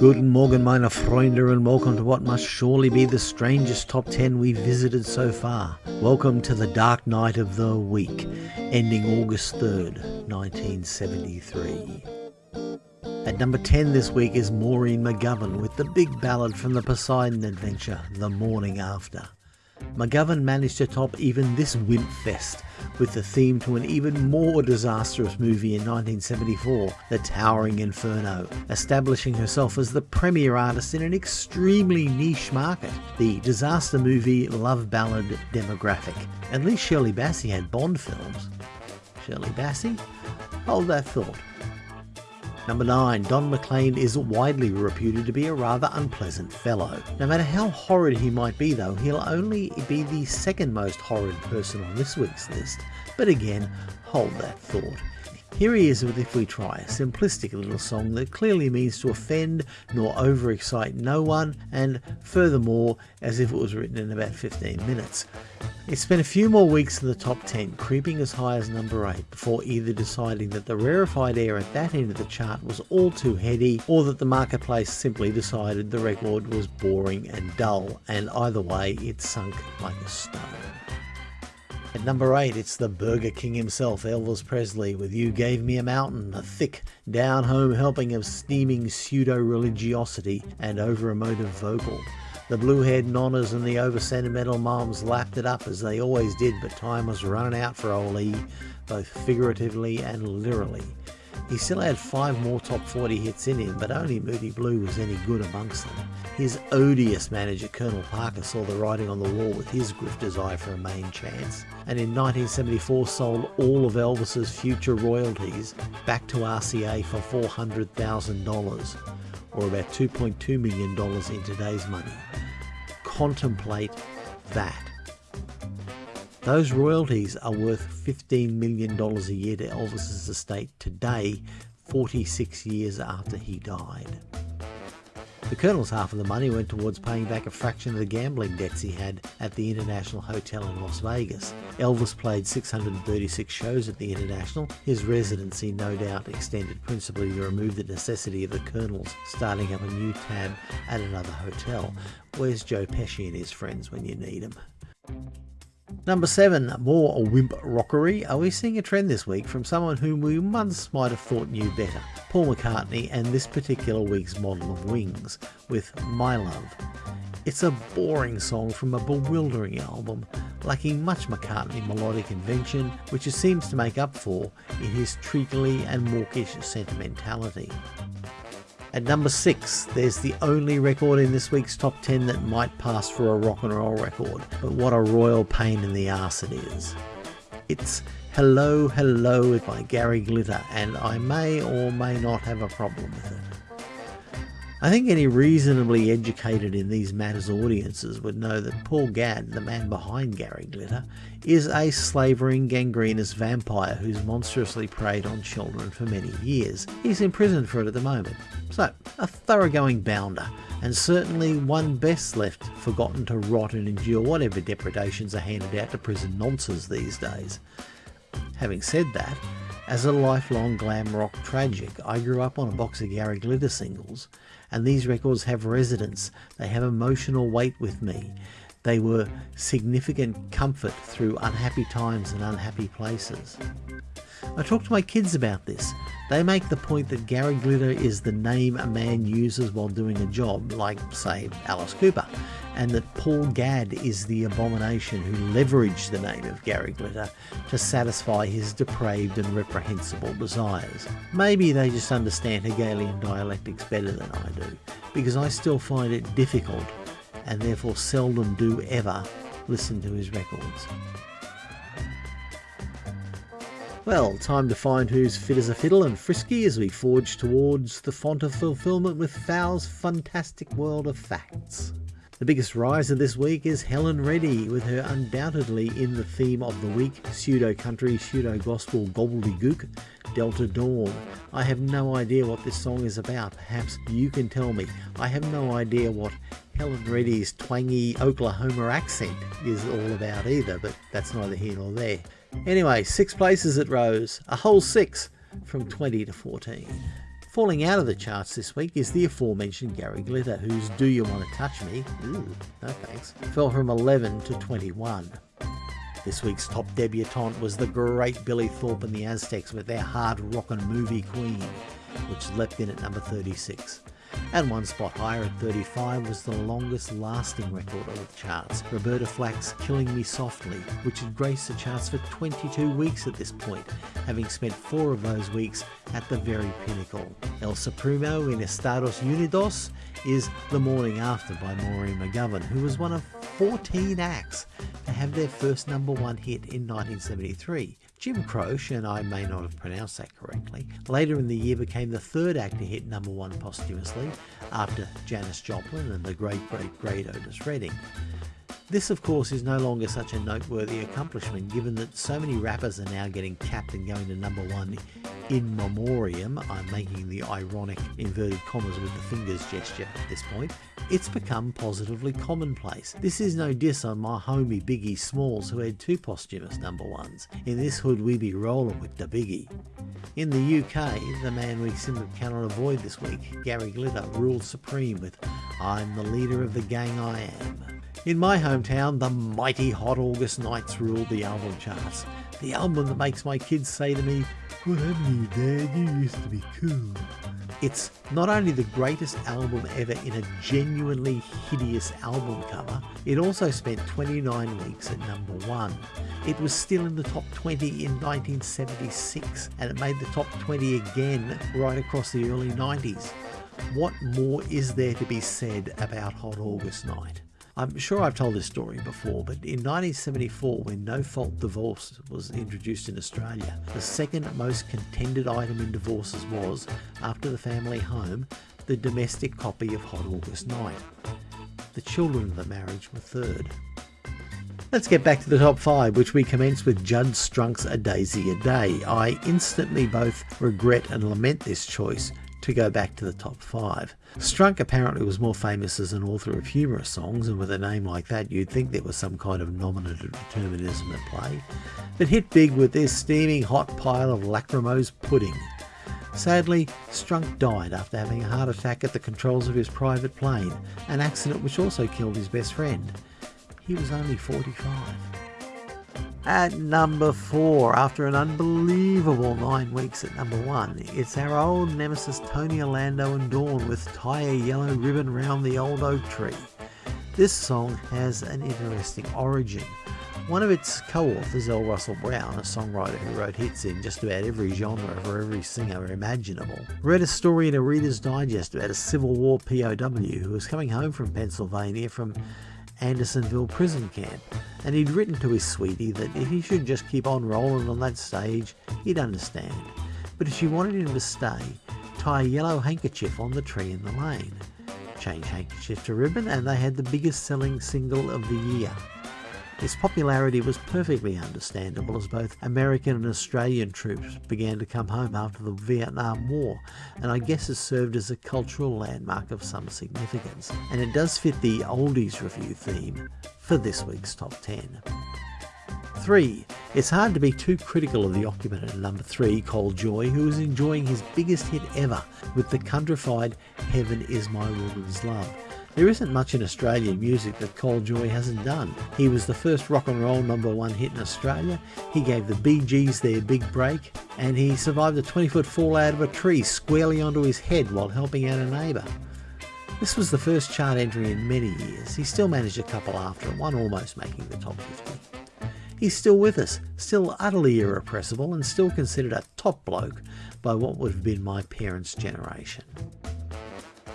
Guten Morgen, meine Freunde, and welcome to what must surely be the strangest top 10 we've visited so far. Welcome to the dark night of the week, ending August 3rd, 1973. At number 10 this week is Maureen McGovern with the big ballad from the Poseidon Adventure, The Morning After. McGovern managed to top even this wimp fest with the theme to an even more disastrous movie in 1974, The Towering Inferno, establishing herself as the premier artist in an extremely niche market, the disaster movie love ballad demographic. At least Shirley Bassey had Bond films. Shirley Bassey? Hold that thought. Number 9. Don McLean is widely reputed to be a rather unpleasant fellow. No matter how horrid he might be though, he'll only be the second most horrid person on this week's list. But again, hold that thought. Here he is with If We Try, a simplistic little song that clearly means to offend nor overexcite no one, and furthermore, as if it was written in about 15 minutes. It spent a few more weeks in the top 10, creeping as high as number 8, before either deciding that the rarefied air at that end of the chart was all too heady, or that the marketplace simply decided the record was boring and dull, and either way, it sunk like a stone. At number 8, it's the Burger King himself, Elvis Presley, with You Gave Me a Mountain, a thick, down home helping of steaming pseudo religiosity and over emotive vocal. The blue haired nonnas and the over sentimental moms lapped it up as they always did, but time was running out for old E, both figuratively and literally. He still had five more top 40 hits in him, but only Moody Blue was any good amongst them. His odious manager Colonel Parker saw the writing on the wall with his grifter's eye for a main chance, and in 1974 sold all of Elvis's future royalties back to RCA for $400,000 or about $2.2 million in today's money. Contemplate that. Those royalties are worth $15 million a year to Elvis's estate today, 46 years after he died. The Colonel's half of the money went towards paying back a fraction of the gambling debts he had at the International Hotel in Las Vegas. Elvis played 636 shows at the International. His residency no doubt extended principally to remove the necessity of the Colonel's starting up a new tab at another hotel. Where's Joe Pesci and his friends when you need them? Number 7, more wimp rockery. Are we seeing a trend this week from someone whom we once might have thought knew better? Paul McCartney and this particular week's model of Wings with My Love. It's a boring song from a bewildering album, lacking much McCartney melodic invention, which it seems to make up for in his treacly and mawkish sentimentality. At number 6, there's the only record in this week's top 10 that might pass for a rock and roll record, but what a royal pain in the arse it is. It's Hello Hello by Gary Glitter, and I may or may not have a problem with it. I think any reasonably educated in these matters audiences would know that Paul Gadd, the man behind Gary Glitter, is a slavering gangrenous vampire who's monstrously preyed on children for many years. He's in prison for it at the moment. So, a thoroughgoing bounder, and certainly one best left forgotten to rot and endure whatever depredations are handed out to prison nonces these days. Having said that, as a lifelong glam rock tragic, I grew up on a box of Gary Glitter singles, and these records have resonance. They have emotional weight with me. They were significant comfort through unhappy times and unhappy places. I talk to my kids about this. They make the point that Gary Glitter is the name a man uses while doing a job, like, say, Alice Cooper, and that Paul Gadd is the abomination who leveraged the name of Gary Glitter to satisfy his depraved and reprehensible desires. Maybe they just understand Hegelian dialectics better than I do, because I still find it difficult, and therefore seldom do ever, listen to his records. Well, time to find who's fit as a fiddle and frisky as we forge towards the font of fulfilment with Fowl's fantastic world of facts. The biggest riser this week is Helen Reddy, with her undoubtedly in the theme of the week pseudo country, pseudo gospel gobbledygook, Delta Dawn. I have no idea what this song is about. Perhaps you can tell me. I have no idea what Helen Reddy's twangy Oklahoma accent is all about either, but that's neither here nor there. Anyway, six places it rose, a whole six from 20 to 14. Falling out of the charts this week is the aforementioned Gary Glitter, whose Do You Want to Touch Me? Ooh, no thanks. Fell from 11 to 21. This week's top debutante was the great Billy Thorpe and the Aztecs with their hard rockin' movie Queen, which leapt in at number 36. And one spot higher at 35 was the longest lasting record of the charts, Roberta Flack's Killing Me Softly, which had graced the charts for 22 weeks at this point, having spent four of those weeks at the very pinnacle. El Supremo in Estados Unidos is The Morning After by Maureen McGovern, who was one of 14 acts to have their first number one hit in 1973. Jim Croce, and I may not have pronounced that correctly, later in the year became the third act to hit number one posthumously after Janis Joplin and the great, great, great Otis Redding. This, of course, is no longer such a noteworthy accomplishment given that so many rappers are now getting capped and going to number one in memoriam. I'm making the ironic inverted commas with the fingers gesture at this point. It's become positively commonplace. This is no diss on my homie Biggie Smalls, who had two posthumous number ones. In this hood, we be rolling with the Biggie. In the UK, the man we simply cannot avoid this week, Gary Glitter, ruled supreme with I'm the leader of the gang I am. In my hometown, the mighty Hot August Nights ruled the album charts. The album that makes my kids say to me, What happened you, Dad? You used to be cool. It's not only the greatest album ever in a genuinely hideous album cover, it also spent 29 weeks at number one. It was still in the top 20 in 1976 and it made the top 20 again right across the early 90s. What more is there to be said about Hot August Night? I'm sure I've told this story before, but in 1974, when no fault divorce was introduced in Australia, the second most contended item in divorces was, after the family home, the domestic copy of Hot August Night. The children of the marriage were third. Let's get back to the top five, which we commence with Jud Strunk's A Daisy a Day. I instantly both regret and lament this choice to go back to the top five. Strunk apparently was more famous as an author of humorous songs, and with a name like that, you'd think there was some kind of nominative determinism at play, but hit big with this steaming hot pile of lachrymose pudding. Sadly, Strunk died after having a heart attack at the controls of his private plane, an accident which also killed his best friend. He was only 45. At number four, after an unbelievable nine weeks at number one, it's our old nemesis Tony Orlando and Dawn with Tie a Yellow Ribbon Round the Old Oak Tree. This song has an interesting origin. One of its co-authors, L. Russell Brown, a songwriter who wrote hits in just about every genre for every singer imaginable, read a story in a Reader's Digest about a Civil War POW who was coming home from Pennsylvania from Andersonville prison camp, and he'd written to his sweetie that if he should just keep on rolling on that stage, he'd understand. But if she wanted him to stay, tie a yellow handkerchief on the tree in the lane. Change handkerchief to ribbon, and they had the biggest selling single of the year. Its popularity was perfectly understandable as both American and Australian troops began to come home after the Vietnam War, and I guess it served as a cultural landmark of some significance. And it does fit the Oldies Review theme for this week's Top 10. 3. It's hard to be too critical of the occupant at number 3, Col Joye, who is enjoying his biggest hit ever with the countrified Heaven is My Woman's Love. There isn't much in Australian music that Col Joye hasn't done. He was the first rock and roll number one hit in Australia, he gave the Bee Gees their big break, and he survived a 20 foot fall out of a tree squarely onto his head while helping out a neighbour. This was the first chart entry in many years. He still managed a couple after, one almost making the top 50. He's still with us, still utterly irrepressible, and still considered a top bloke by what would have been my parents' generation.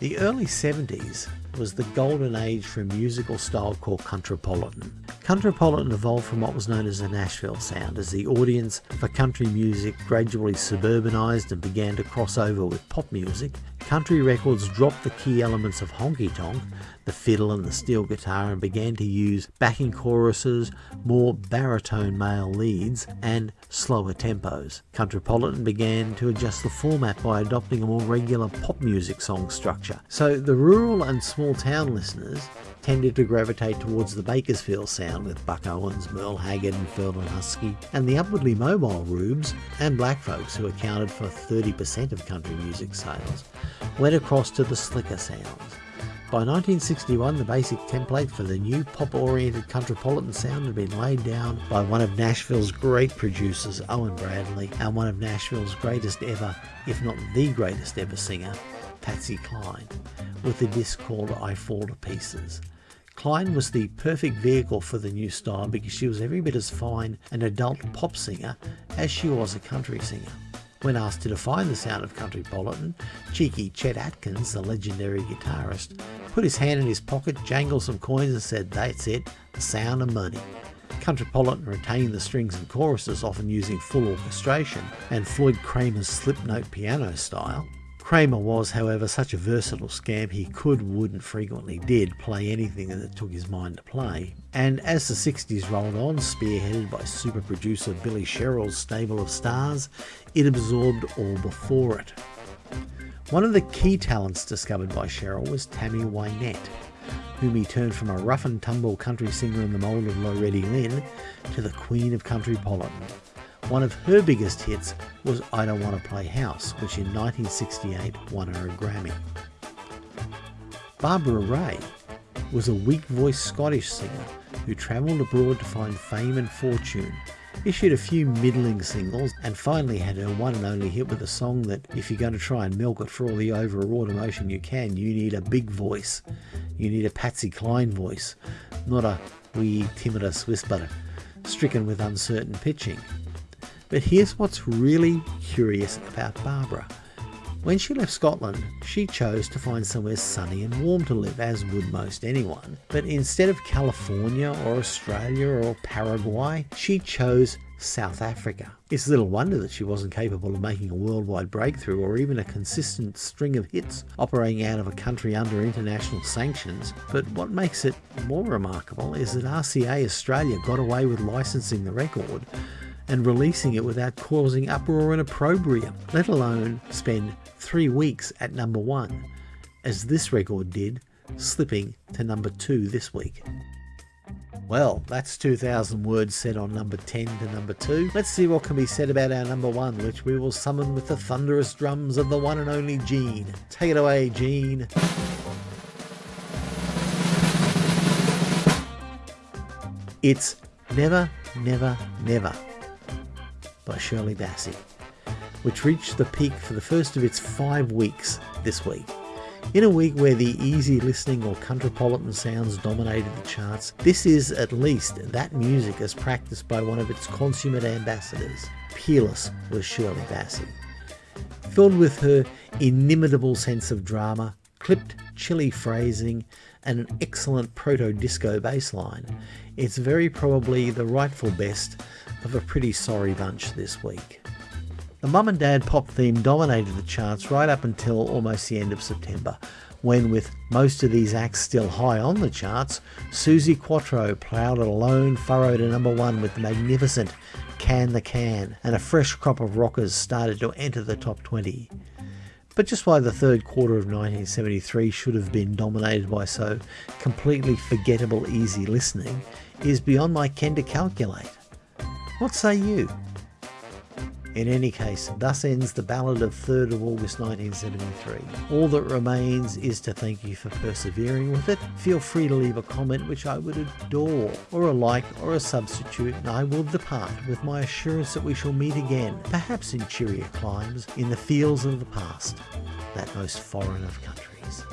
The early 70s was the golden age for a musical style called Countrypolitan. Countrypolitan evolved from what was known as the Nashville sound as the audience for country music gradually suburbanized and began to cross over with pop music. Country records dropped the key elements of honky tonk, the fiddle and the steel guitar, and began to use backing choruses, more baritone male leads, and slower tempos. Countrypolitan began to adjust the format by adopting a more regular pop music song structure. So the rural and small town listeners tended to gravitate towards the Bakersfield sound with Buck Owens, Merle Haggard and Ferlin Husky, and the upwardly mobile Rubes and Black Folks, who accounted for 30% of country music sales, went across to the slicker sounds. By 1961, the basic template for the new pop-oriented countrypolitan sound had been laid down by one of Nashville's great producers, Owen Bradley, and one of Nashville's greatest ever, if not the greatest ever singer, Patsy Cline, with a disc called I Fall to Pieces. Cline was the perfect vehicle for the new style because she was every bit as fine an adult pop singer as she was a country singer. When asked to define the sound of countrypolitan, cheeky Chet Atkins, the legendary guitarist, put his hand in his pocket, jangled some coins and said, that's it, the sound of money. Countrypolitan retained the strings and choruses, often using full orchestration, and Floyd Cramer's slip note piano style, Cramer was, however, such a versatile scamp he could, would, and frequently did play anything that took his mind to play. And as the 60s rolled on, spearheaded by super producer Billy Sherrill's stable of stars, it absorbed all before it. One of the key talents discovered by Sherrill was Tammy Wynette, whom he turned from a rough and tumble country singer in the mould of Loretta Lynn to the queen of countrypolitan. One of her biggest hits was I Don't Want to Play House, which in 1968 won her a Grammy. Barbara Ray was a weak voiced Scottish singer who travelled abroad to find fame and fortune, issued a few middling singles, and finally had her one and only hit with a song that, if you're going to try and milk it for all the overwrought emotion you can, you need a big voice. You need a Patsy Cline voice, not a wee timorous whisper stricken with uncertain pitching. But here's what's really curious about Barbara. When she left Scotland, she chose to find somewhere sunny and warm to live, as would most anyone. But instead of California or Australia or Paraguay, she chose South Africa. It's little wonder that she wasn't capable of making a worldwide breakthrough or even a consistent string of hits operating out of a country under international sanctions. But what makes it more remarkable is that RCA Australia got away with licensing the record and releasing it without causing uproar and opprobrium, let alone spend three weeks at number one, as this record did, slipping to number two this week. Well, that's 2,000 words said on number 10 to number 2. Let's see what can be said about our number 1, which we will summon with the thunderous drums of the one and only Gene. Take it away, Gene. It's Never, Never, Never by Shirley Bassey, which reached the peak for the first of its five weeks this week. In a week where the easy listening or countrypolitan sounds dominated the charts, this is at least that music as practiced by one of its consummate ambassadors. Peerless was Shirley Bassey. Filled with her inimitable sense of drama, clipped, chilly phrasing, and an excellent proto-disco bass line, it's very probably the rightful best of a pretty sorry bunch this week. The mum and dad pop theme dominated the charts right up until almost the end of September, when, with most of these acts still high on the charts, Suzi Quatro ploughed a lone furrow to number one with the magnificent Can the Can, and a fresh crop of rockers started to enter the top 20. But just why the third quarter of 1973 should have been dominated by so completely forgettable easy listening is beyond my ken to calculate. What say you? In any case, thus ends the ballad of 3rd of August 1973. All that remains is to thank you for persevering with it. Feel free to leave a comment which I would adore, or a like or a substitute, and I will depart with my assurance that we shall meet again, perhaps in cheerier climes, in the fields of the past, that most foreign of countries.